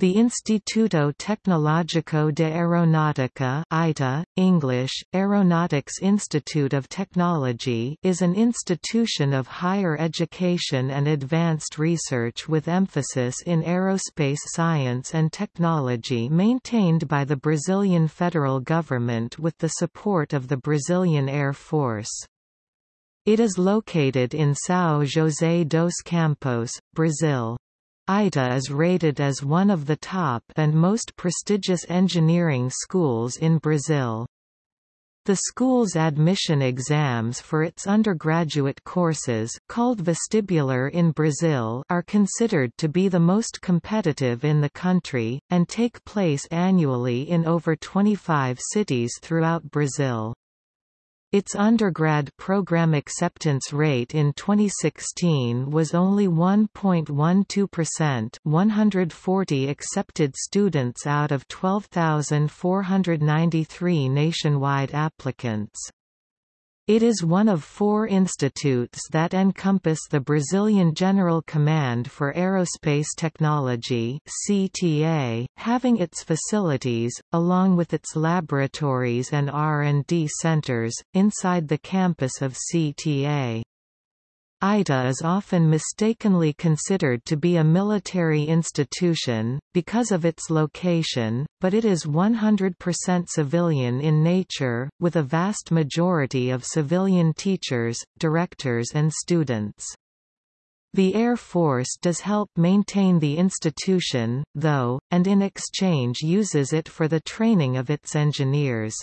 The Instituto Tecnológico de Aeronáutica ITA, English, Aeronautics Institute of Technology is an institution of higher education and advanced research with emphasis in aerospace science and technology maintained by the Brazilian federal government with the support of the Brazilian Air Force. It is located in São José dos Campos, Brazil. ITA is rated as one of the top and most prestigious engineering schools in Brazil. The school's admission exams for its undergraduate courses called vestibular in Brazil are considered to be the most competitive in the country, and take place annually in over 25 cities throughout Brazil. Its undergrad program acceptance rate in 2016 was only 1.12% 140 accepted students out of 12,493 nationwide applicants. It is one of four institutes that encompass the Brazilian General Command for Aerospace Technology CTA, having its facilities, along with its laboratories and R&D centers, inside the campus of CTA. ITA is often mistakenly considered to be a military institution, because of its location, but it is 100% civilian in nature, with a vast majority of civilian teachers, directors and students. The Air Force does help maintain the institution, though, and in exchange uses it for the training of its engineers.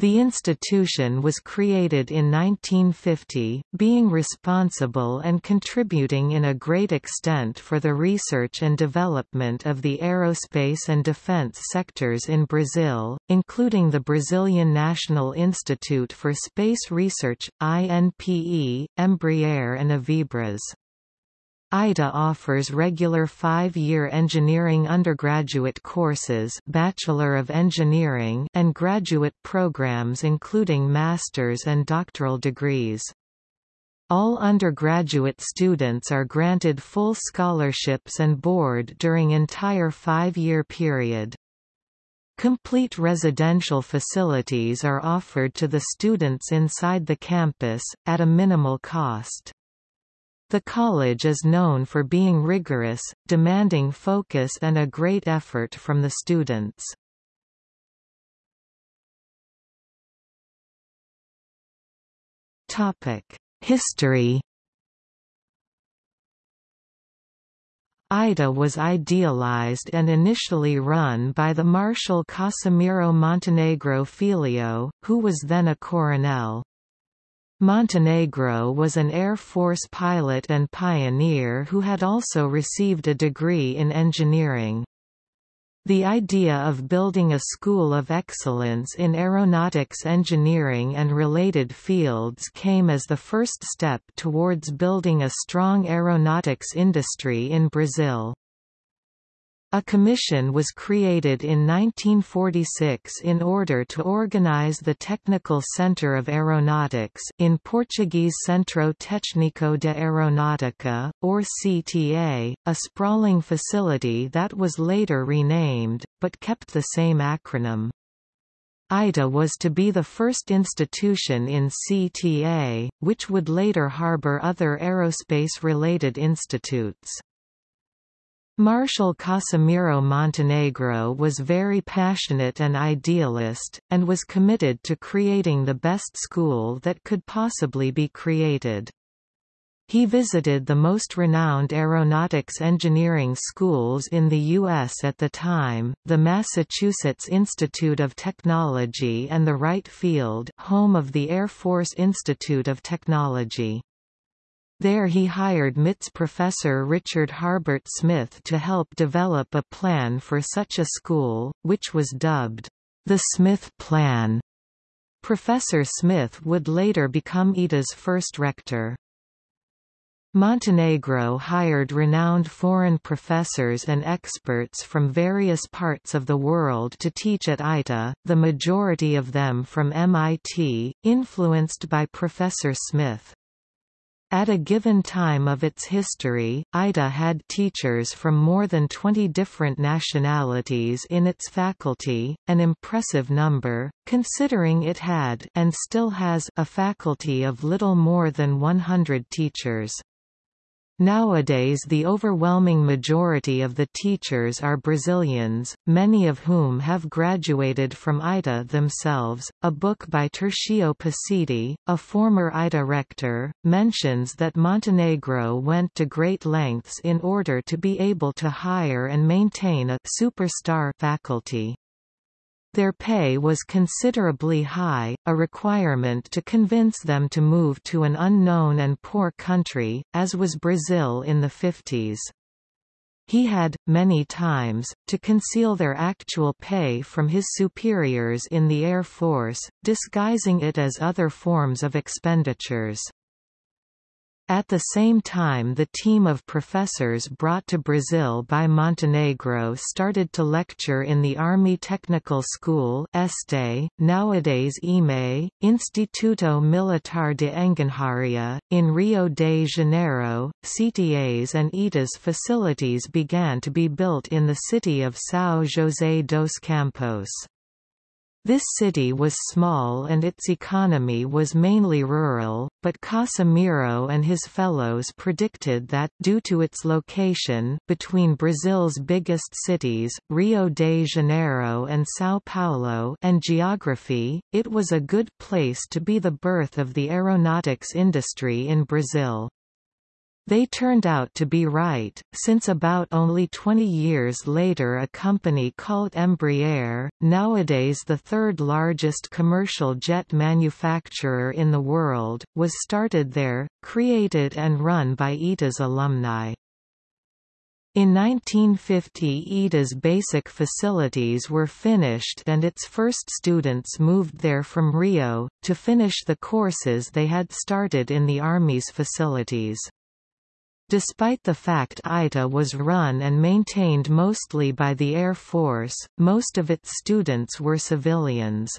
The institution was created in 1950, being responsible and contributing in a great extent for the research and development of the aerospace and defense sectors in Brazil, including the Brazilian National Institute for Space Research, INPE, Embraer and Avibras. ITA offers regular five-year engineering undergraduate courses Bachelor of Engineering and graduate programs including master's and doctoral degrees. All undergraduate students are granted full scholarships and board during entire five-year period. Complete residential facilities are offered to the students inside the campus, at a minimal cost. The college is known for being rigorous, demanding focus and a great effort from the students. History ITA was idealized and initially run by the Marshal Casimiro Montenegro Filho, who was then a coronel. Montenegro was an Air Force pilot and pioneer who had also received a degree in engineering. The idea of building a school of excellence in aeronautics engineering and related fields came as the first step towards building a strong aeronautics industry in Brazil. A commission was created in 1946 in order to organize the Technical Center of Aeronautics in Portuguese Centro Técnico de Aeronáutica, or CTA, a sprawling facility that was later renamed, but kept the same acronym. ITA was to be the first institution in CTA, which would later harbor other aerospace-related institutes. Marshal Casimiro Montenegro was very passionate and idealist, and was committed to creating the best school that could possibly be created. He visited the most renowned aeronautics engineering schools in the U.S. at the time, the Massachusetts Institute of Technology and the Wright Field home of the Air Force Institute of Technology. There he hired MIT's professor Richard Harbert Smith to help develop a plan for such a school, which was dubbed, the Smith Plan. Professor Smith would later become ITA's first rector. Montenegro hired renowned foreign professors and experts from various parts of the world to teach at ITA, the majority of them from MIT, influenced by Professor Smith. At a given time of its history, ITA had teachers from more than 20 different nationalities in its faculty, an impressive number, considering it had and still has a faculty of little more than 100 teachers. Nowadays the overwhelming majority of the teachers are Brazilians, many of whom have graduated from ITA themselves. A book by Tercio Pacitti, a former ITA rector, mentions that Montenegro went to great lengths in order to be able to hire and maintain a superstar faculty. Their pay was considerably high, a requirement to convince them to move to an unknown and poor country, as was Brazil in the 50s. He had, many times, to conceal their actual pay from his superiors in the Air Force, disguising it as other forms of expenditures. At the same time the team of professors brought to Brazil by Montenegro started to lecture in the Army Technical School Este, nowadays IME, Instituto Militar de Engenharia, in Rio de Janeiro. CTA's and ITA's facilities began to be built in the city of São José dos Campos. This city was small and its economy was mainly rural, but Casimiro and his fellows predicted that due to its location between Brazil's biggest cities, Rio de Janeiro and São Paulo and geography, it was a good place to be the birth of the aeronautics industry in Brazil. They turned out to be right, since about only 20 years later a company called Embraer, nowadays the third largest commercial jet manufacturer in the world, was started there, created and run by ITA's alumni. In 1950 ITA's basic facilities were finished and its first students moved there from Rio, to finish the courses they had started in the Army's facilities. Despite the fact ITA was run and maintained mostly by the Air Force, most of its students were civilians.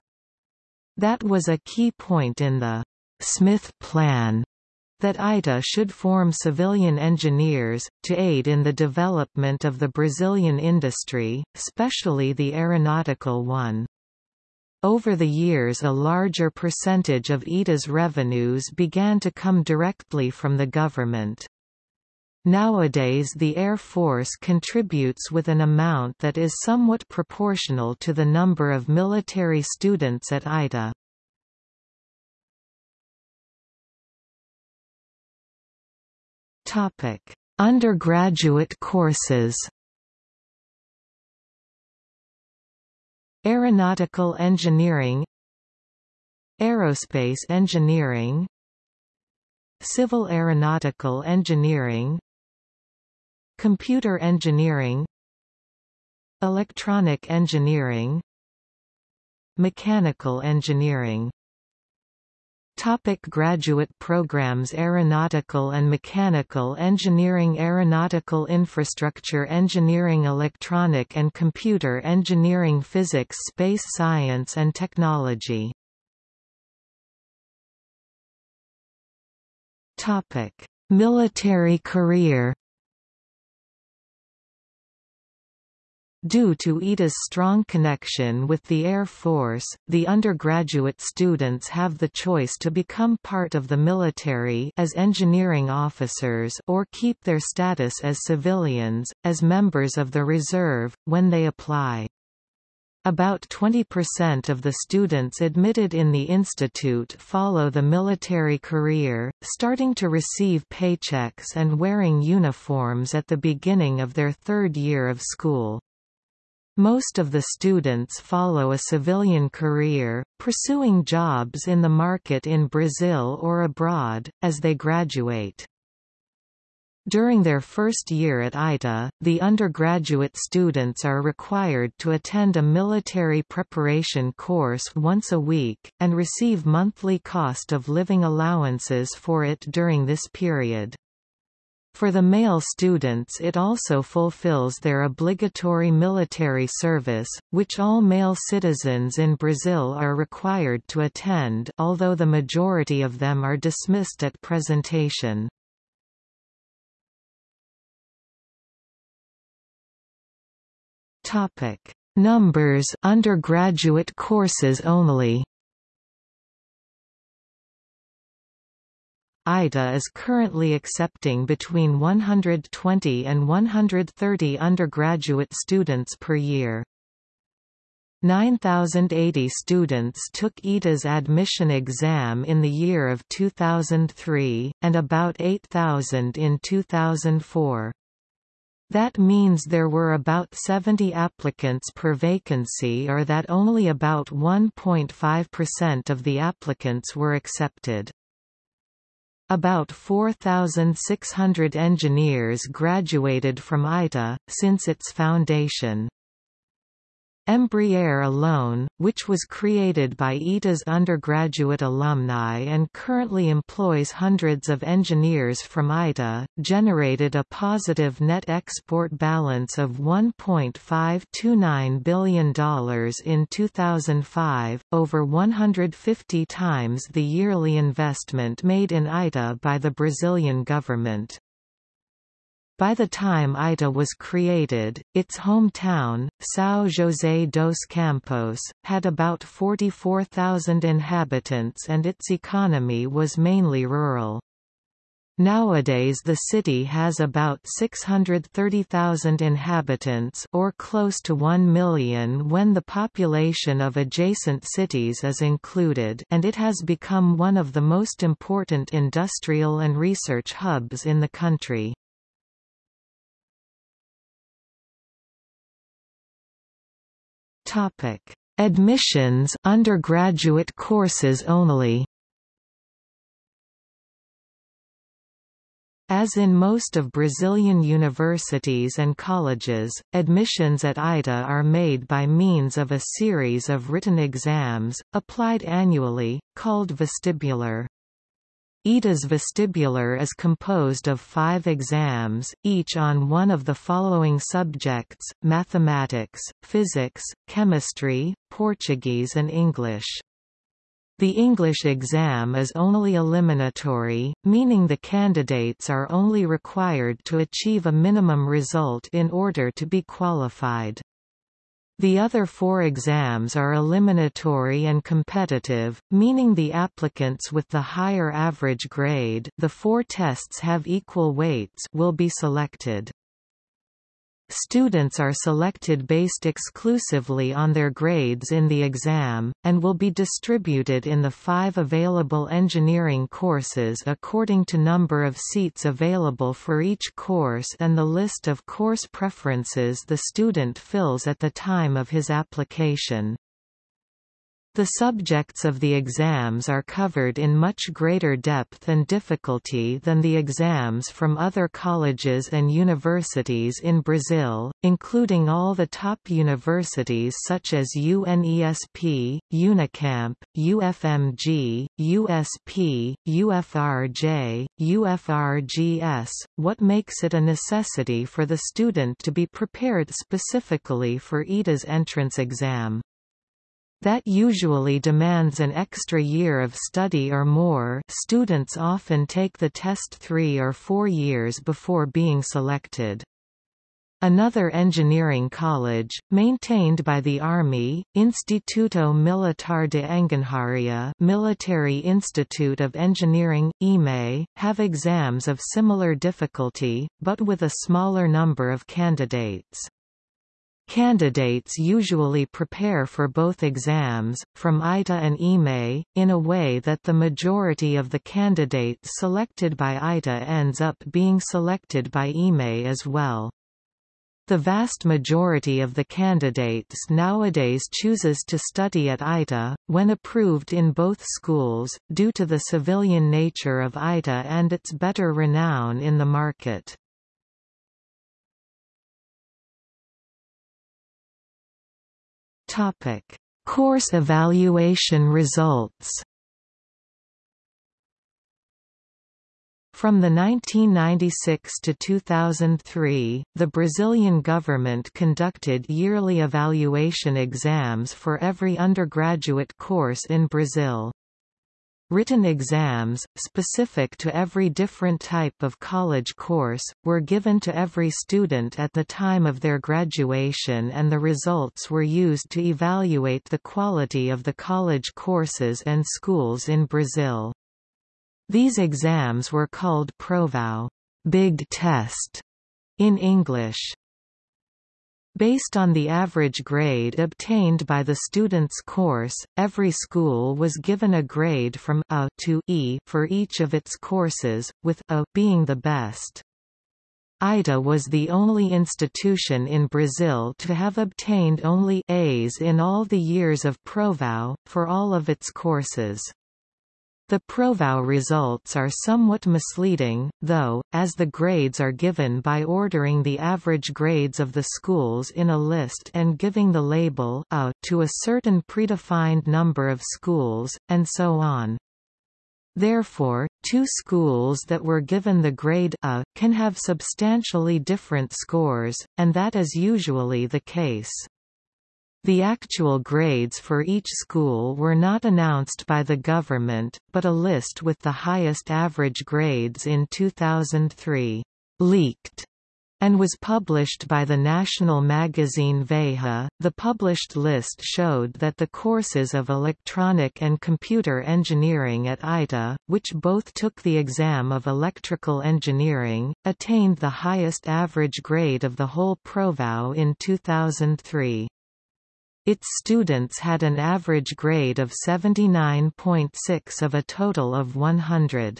That was a key point in the Smith Plan that ITA should form civilian engineers, to aid in the development of the Brazilian industry, especially the aeronautical one. Over the years a larger percentage of ITA's revenues began to come directly from the government. Nowadays the Air Force contributes with an amount that is somewhat proportional to the number of military students at ITA. Undergraduate courses Aeronautical engineering Aerospace engineering Civil aeronautical engineering Computer engineering Electronic engineering Mechanical engineering. Topic graduate programs Aeronautical and Mechanical Engineering Aeronautical Infrastructure Engineering Electronic and Computer Engineering Physics Space Science and Technology. Topic. Military career Due to ITA's strong connection with the Air Force, the undergraduate students have the choice to become part of the military as engineering officers or keep their status as civilians, as members of the reserve, when they apply. About 20% of the students admitted in the institute follow the military career, starting to receive paychecks and wearing uniforms at the beginning of their third year of school. Most of the students follow a civilian career, pursuing jobs in the market in Brazil or abroad, as they graduate. During their first year at ITA, the undergraduate students are required to attend a military preparation course once a week, and receive monthly cost of living allowances for it during this period. For the male students it also fulfills their obligatory military service, which all male citizens in Brazil are required to attend although the majority of them are dismissed at presentation. Numbers undergraduate courses only ITA is currently accepting between 120 and 130 undergraduate students per year. 9,080 students took ITA's admission exam in the year of 2003, and about 8,000 in 2004. That means there were about 70 applicants per vacancy or that only about 1.5% of the applicants were accepted. About 4,600 engineers graduated from ITA, since its foundation. Embraer alone, which was created by ITA's undergraduate alumni and currently employs hundreds of engineers from ITA, generated a positive net export balance of $1.529 billion in 2005, over 150 times the yearly investment made in ITA by the Brazilian government. By the time ITA was created, its hometown, São José dos Campos, had about 44,000 inhabitants and its economy was mainly rural. Nowadays the city has about 630,000 inhabitants or close to 1 million when the population of adjacent cities is included and it has become one of the most important industrial and research hubs in the country. Topic: Admissions undergraduate courses only. As in most of Brazilian universities and colleges, admissions at ITA are made by means of a series of written exams, applied annually, called vestibular. ITA's vestibular is composed of five exams, each on one of the following subjects, mathematics, physics, chemistry, Portuguese and English. The English exam is only eliminatory, meaning the candidates are only required to achieve a minimum result in order to be qualified. The other four exams are eliminatory and competitive, meaning the applicants with the higher average grade the four tests have equal weights will be selected. Students are selected based exclusively on their grades in the exam, and will be distributed in the five available engineering courses according to number of seats available for each course and the list of course preferences the student fills at the time of his application. The subjects of the exams are covered in much greater depth and difficulty than the exams from other colleges and universities in Brazil, including all the top universities such as UNESP, Unicamp, UFMG, USP, UFRJ, UFRGS, what makes it a necessity for the student to be prepared specifically for ITA's entrance exam. That usually demands an extra year of study or more students often take the test three or four years before being selected. Another engineering college, maintained by the Army, Instituto Militar de Engenharia Military Institute of Engineering, IME, have exams of similar difficulty, but with a smaller number of candidates. Candidates usually prepare for both exams, from ITA and IME, in a way that the majority of the candidates selected by ITA ends up being selected by IME as well. The vast majority of the candidates nowadays chooses to study at ITA, when approved in both schools, due to the civilian nature of ITA and its better renown in the market. Topic: Course evaluation results. From the 1996 to 2003, the Brazilian government conducted yearly evaluation exams for every undergraduate course in Brazil. Written exams, specific to every different type of college course, were given to every student at the time of their graduation and the results were used to evaluate the quality of the college courses and schools in Brazil. These exams were called Provao big test in English. Based on the average grade obtained by the student's course, every school was given a grade from A to E for each of its courses, with A being the best. IDA was the only institution in Brazil to have obtained only A's in all the years of Provao, for all of its courses. The Provao results are somewhat misleading, though, as the grades are given by ordering the average grades of the schools in a list and giving the label A to a certain predefined number of schools, and so on. Therefore, two schools that were given the grade A, can have substantially different scores, and that is usually the case. The actual grades for each school were not announced by the government, but a list with the highest average grades in 2003 leaked and was published by the national magazine Veja. The published list showed that the courses of electronic and computer engineering at ITA, which both took the exam of electrical engineering, attained the highest average grade of the whole Provao in 2003. Its students had an average grade of 79.6 of a total of 100.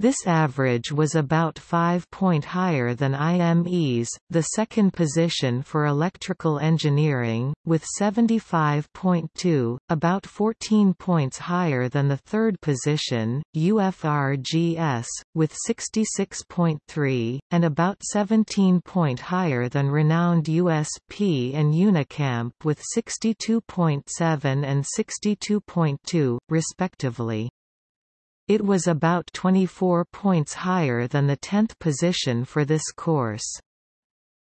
This average was about 5 point higher than IME's, the second position for electrical engineering, with 75.2, about 14 points higher than the third position, UFRGS, with 66.3, and about 17 point higher than renowned USP and Unicamp with 62.7 and 62.2, respectively. It was about 24 points higher than the 10th position for this course.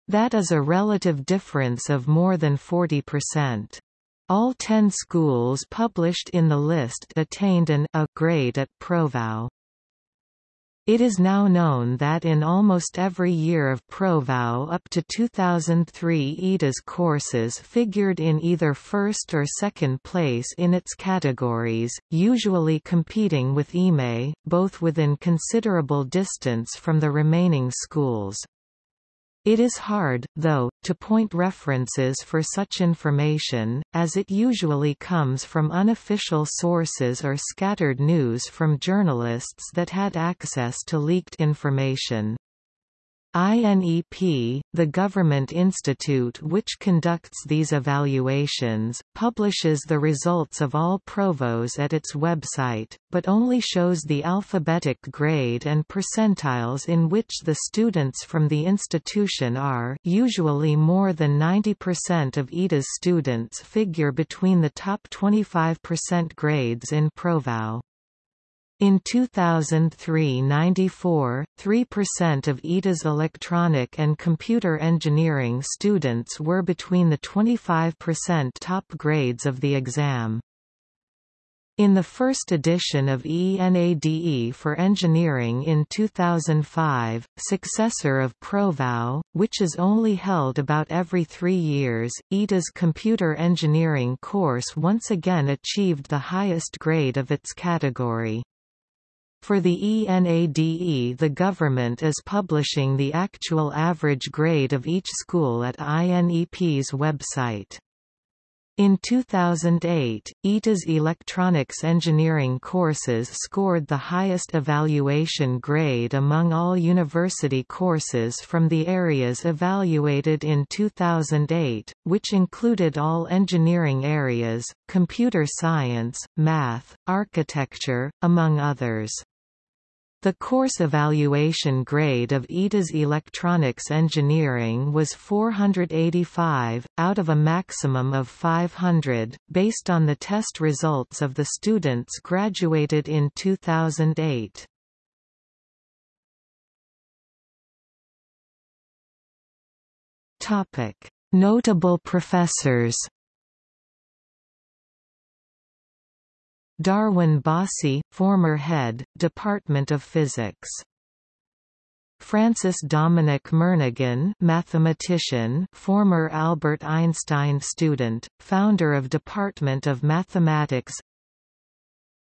That is a relative difference of more than 40%. All 10 schools published in the list attained an A grade at Provao. It is now known that in almost every year of Provao up to 2003 ITA's courses figured in either first or second place in its categories, usually competing with IME, both within considerable distance from the remaining schools. It is hard, though, to point references for such information, as it usually comes from unofficial sources or scattered news from journalists that had access to leaked information. INEP, the government institute which conducts these evaluations, publishes the results of all provos at its website, but only shows the alphabetic grade and percentiles in which the students from the institution are usually more than 90% of ITA's students figure between the top 25% grades in Provao. In 2003 94, 3% of ITA's electronic and computer engineering students were between the 25% top grades of the exam. In the first edition of ENADE for Engineering in 2005, successor of Provao, which is only held about every three years, ITA's computer engineering course once again achieved the highest grade of its category. For the ENADE the government is publishing the actual average grade of each school at INEP's website. In 2008, ITA's electronics engineering courses scored the highest evaluation grade among all university courses from the areas evaluated in 2008, which included all engineering areas, computer science, math, architecture, among others. The course evaluation grade of ITA's electronics engineering was 485, out of a maximum of 500, based on the test results of the students graduated in 2008. Notable professors Darwin Bossy, former head, Department of Physics. Francis Dominic Murnaghan mathematician, former Albert Einstein student, founder of Department of Mathematics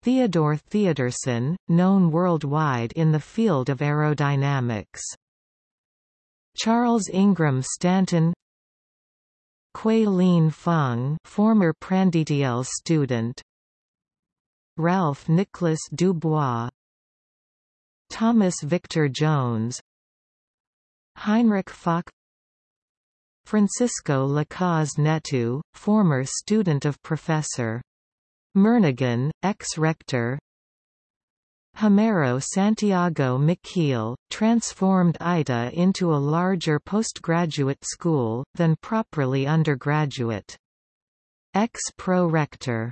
Theodore Theodorsen, known worldwide in the field of aerodynamics. Charles Ingram Stanton Quay Lin Feng former Prandtl student Ralph Nicholas Dubois Thomas Victor Jones Heinrich Fock Francisco Lacaze Neto, former student of Professor. Murnaghan, ex-rector Homero Santiago Michiel, transformed ITA into a larger postgraduate school, than properly undergraduate. Ex-pro-rector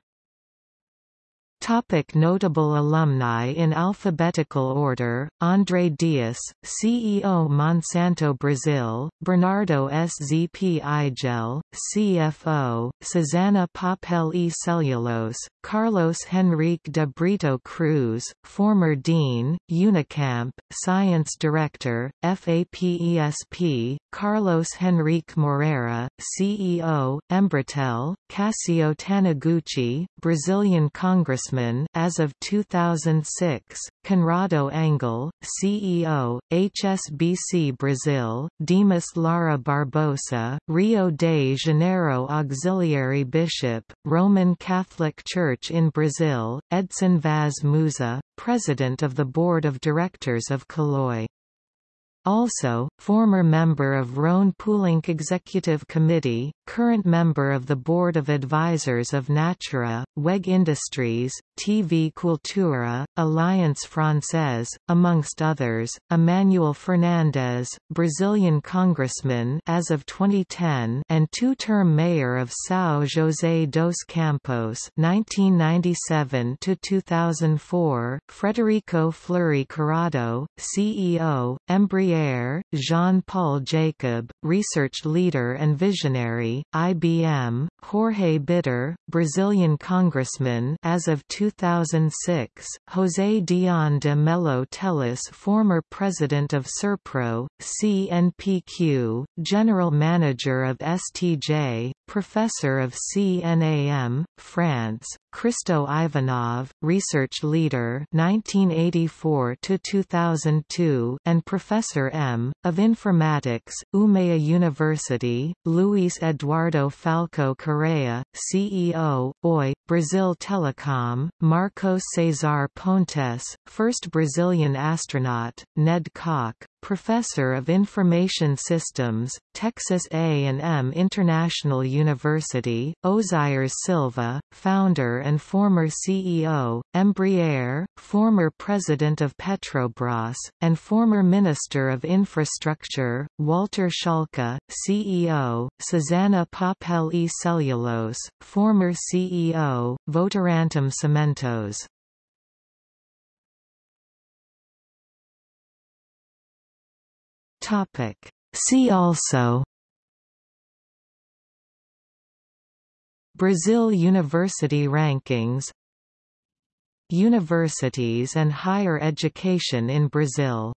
Topic notable alumni in alphabetical order, André Dias, CEO Monsanto Brazil, Bernardo Szpigel, CFO, Susana Papel e. Cellulose, Carlos Henrique de Brito Cruz, former Dean, Unicamp, Science Director, FAPESP, Carlos Henrique Moreira, CEO, Embratel, Cassio Taniguchi, Brazilian Congressman as of 2006, Conrado Engel, CEO, HSBC Brazil, Dimas Lara Barbosa, Rio de Janeiro Auxiliary Bishop, Roman Catholic Church in Brazil, Edson Vaz Musa, President of the Board of Directors of Caloi. Also, former member of Rhone Poulenc Executive Committee, current member of the Board of Advisors of Natura, WEG Industries, TV Cultura, Alliance Française, amongst others, Emmanuel Fernandes, Brazilian congressman as of 2010 and two-term mayor of São José dos Campos 1997–2004, Frederico Fleury Curado, CEO, Embraer, Jean-Paul Jacob, research leader and visionary, IBM, Jorge Bittar, Brazilian congressman as of 2006, José Dion de Mello Teles former president of Serpro, CNPq, general manager of STJ, professor of CNAM, France, Kristo Ivanov, research leader 1984 to 2002 and professor M of informatics, Umea University, Luis Eduardo Falco Correa, CEO, OI, Brazil Telecom, Marcos Cesar Pontes, first Brazilian astronaut, Ned Kock, Professor of Information Systems, Texas A&M International University, Ozires Silva, founder and former CEO, Embraer, former president of Petrobras, and former Minister of Infrastructure, Walter Schalka, CEO, Susana Papel e Cellulose, former CEO, Votorantim Cementos. Topic. See also Brazil University Rankings Universities and higher education in Brazil